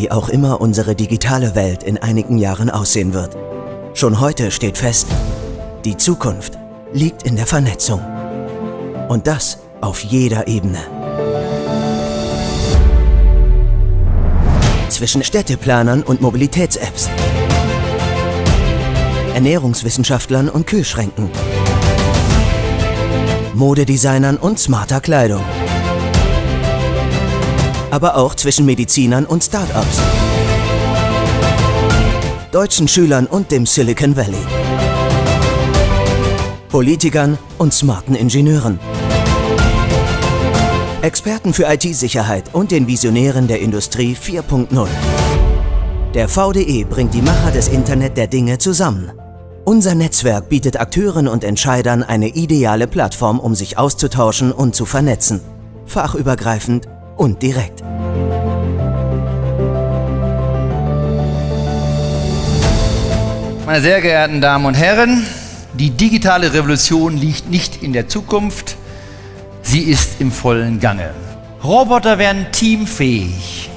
Wie auch immer unsere digitale Welt in einigen Jahren aussehen wird. Schon heute steht fest, die Zukunft liegt in der Vernetzung. Und das auf jeder Ebene. Zwischen Städteplanern und Mobilitäts-Apps. Ernährungswissenschaftlern und Kühlschränken. Modedesignern und smarter Kleidung. Aber auch zwischen Medizinern und Start-ups. Deutschen Schülern und dem Silicon Valley. Politikern und smarten Ingenieuren. Experten für IT-Sicherheit und den Visionären der Industrie 4.0. Der VDE bringt die Macher des Internet der Dinge zusammen. Unser Netzwerk bietet Akteuren und Entscheidern eine ideale Plattform, um sich auszutauschen und zu vernetzen. Fachübergreifend und direkt. Meine sehr geehrten Damen und Herren, die digitale Revolution liegt nicht in der Zukunft, sie ist im vollen Gange. Roboter werden teamfähig,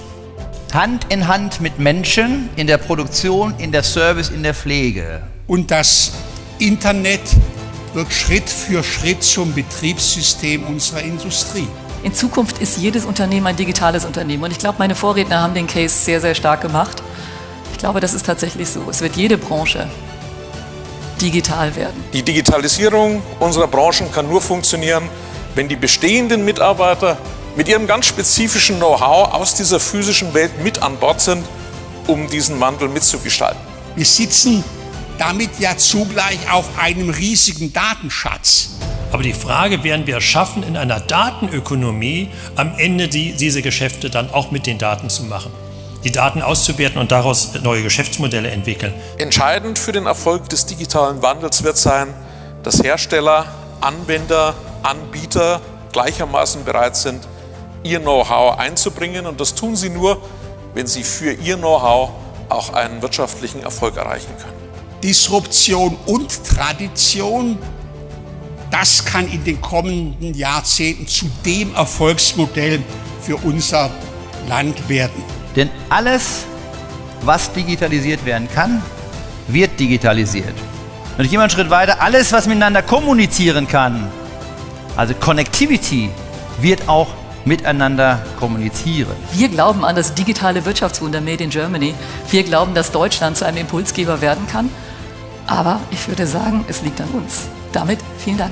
Hand in Hand mit Menschen in der Produktion, in der Service, in der Pflege. Und das Internet wird Schritt für Schritt zum Betriebssystem unserer Industrie. In Zukunft ist jedes Unternehmen ein digitales Unternehmen. Und ich glaube, meine Vorredner haben den Case sehr, sehr stark gemacht. Ich glaube, das ist tatsächlich so. Es wird jede Branche digital werden. Die Digitalisierung unserer Branchen kann nur funktionieren, wenn die bestehenden Mitarbeiter mit ihrem ganz spezifischen Know-how aus dieser physischen Welt mit an Bord sind, um diesen Wandel mitzugestalten. Wir sitzen damit ja zugleich auf einem riesigen Datenschatz. Aber die Frage, werden wir es schaffen, in einer Datenökonomie am Ende die, diese Geschäfte dann auch mit den Daten zu machen? Die Daten auszuwerten und daraus neue Geschäftsmodelle entwickeln. Entscheidend für den Erfolg des digitalen Wandels wird sein, dass Hersteller, Anwender, Anbieter gleichermaßen bereit sind, ihr Know-how einzubringen. Und das tun sie nur, wenn sie für ihr Know-how auch einen wirtschaftlichen Erfolg erreichen können. Disruption und Tradition, das kann in den kommenden Jahrzehnten zu dem Erfolgsmodell für unser Land werden. Denn alles, was digitalisiert werden kann, wird digitalisiert. Und ich gehe mal einen Schritt weiter, alles, was miteinander kommunizieren kann, also Connectivity, wird auch miteinander kommunizieren. Wir glauben an das digitale Wirtschaftswunder Made in Germany. Wir glauben, dass Deutschland zu einem Impulsgeber werden kann. Aber ich würde sagen, es liegt an uns. Damit vielen Dank.